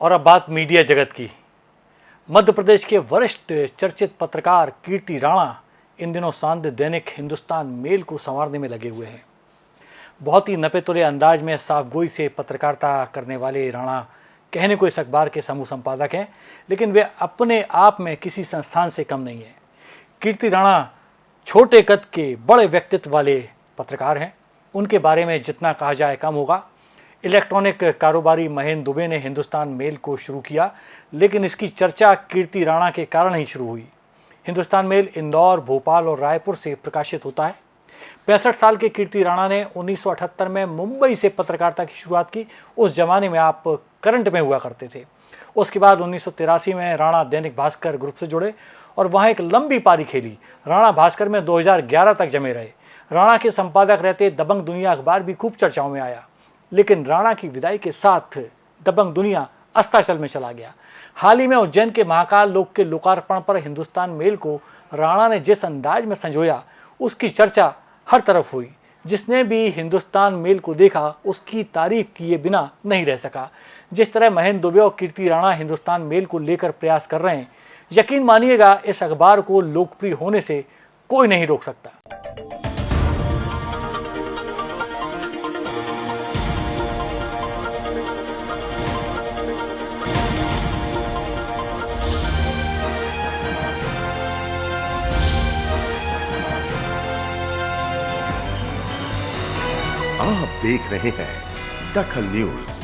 और अब बात मीडिया जगत की। मध्य प्रदेश के वरिष्ठ चर्चित पत्रकार कीर्ति राणा इन दिनों सांध दैनिक हिंदुस्तान मेल को संवारने में लगे हुए हैं। बहुत ही नपे तुले अंदाज में साफ़ गोई से पत्रकारिता करने वाले राणा कहने को इस अखबार के समूह संपादक हैं, लेकिन वे अपने आप में किसी संस्थान से कम नहीं है। कीर्ति राणा छोटे कद के बड़े व्यक्तित्व वाले पत्रकार हैं। उनके बारे में जितना कहा जाए कम होगा। इलेक्ट्रॉनिक कारोबारी महेंद्र दुबे ने हिंदुस्तान मेल को शुरू किया, लेकिन इसकी चर्चा कीर्ति राणा के कारण ही शुरू हुई। हिंदुस्तान मेल इंदौर, भोपाल और रायपुर से प्रकाशित होता है। पैंसठ साल के कीर्ति राणा ने 1978 में मुंबई से पत्रकारिता की शुरुआत की। उस जमाने में आप करंट में हुआ करते थे। उसके बाद उन्नीस सौ तिरासी में राणा दैनिक भास्कर ग्रुप से जुड़े और वहाँ एक लंबी पारी खेली। राणा भास्कर में 2011 तक जमे रहे। राणा के संपादक रहते दबंग दुनिया अखबार भी खूब चर्चाओं में आया। लेकिन राणा की विदाई के साथ दबंग दुनिया अस्ताचल में चला गया। हाल ही में उज्जैन के महाकाल लोक के लोकार्पण पर हिंदुस्तान मेल को राणा ने जिस अंदाज में संजोया, उसकी चर्चा हर तरफ़ हुई। जिसने भी हिंदुस्तान मेल को देखा, उसकी तारीफ़ किए बिना नहीं रह सका। जिस तरह महेंद्र दुबे और कीर्ति राणा हिंदुस्तान मेल को लेकर प्रयास कर रहे हैं, यकीन मानिएगा, इस अखबार को लोकप्रिय होने से कोई नहीं रोक सकता। आप देख रहे हैं दखल न्यूज़।